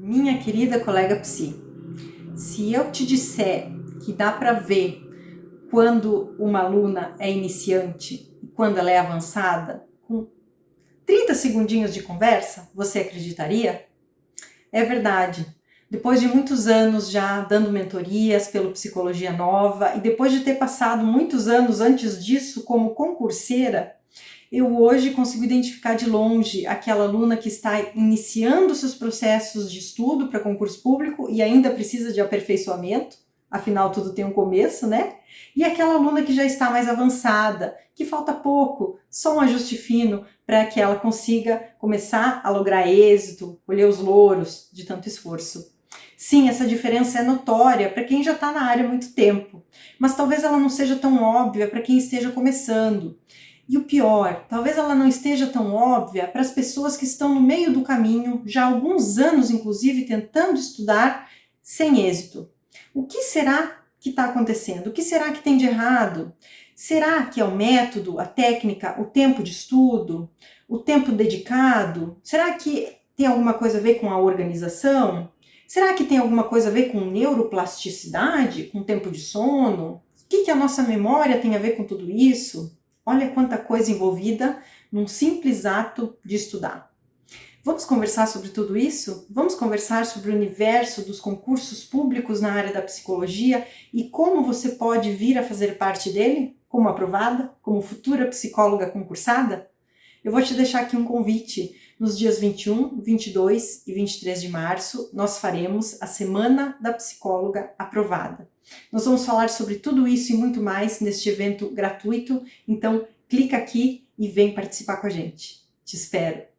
Minha querida colega psi, se eu te disser que dá para ver quando uma aluna é iniciante e quando ela é avançada, com 30 segundinhos de conversa, você acreditaria? É verdade. Depois de muitos anos já dando mentorias pelo Psicologia Nova e depois de ter passado muitos anos antes disso como concurseira, eu hoje consigo identificar de longe aquela aluna que está iniciando seus processos de estudo para concurso público e ainda precisa de aperfeiçoamento, afinal tudo tem um começo, né? E aquela aluna que já está mais avançada, que falta pouco, só um ajuste fino para que ela consiga começar a lograr êxito, colher os louros de tanto esforço. Sim, essa diferença é notória para quem já está na área há muito tempo, mas talvez ela não seja tão óbvia para quem esteja começando. E o pior, talvez ela não esteja tão óbvia para as pessoas que estão no meio do caminho, já há alguns anos inclusive tentando estudar sem êxito. O que será que está acontecendo? O que será que tem de errado? Será que é o método, a técnica, o tempo de estudo, o tempo dedicado? Será que tem alguma coisa a ver com a organização? Será que tem alguma coisa a ver com neuroplasticidade, com tempo de sono? O que, que a nossa memória tem a ver com tudo isso? Olha quanta coisa envolvida num simples ato de estudar. Vamos conversar sobre tudo isso? Vamos conversar sobre o universo dos concursos públicos na área da psicologia e como você pode vir a fazer parte dele? Como aprovada? Como futura psicóloga concursada? Eu vou te deixar aqui um convite. Nos dias 21, 22 e 23 de março, nós faremos a Semana da Psicóloga Aprovada. Nós vamos falar sobre tudo isso e muito mais neste evento gratuito, então clica aqui e vem participar com a gente. Te espero!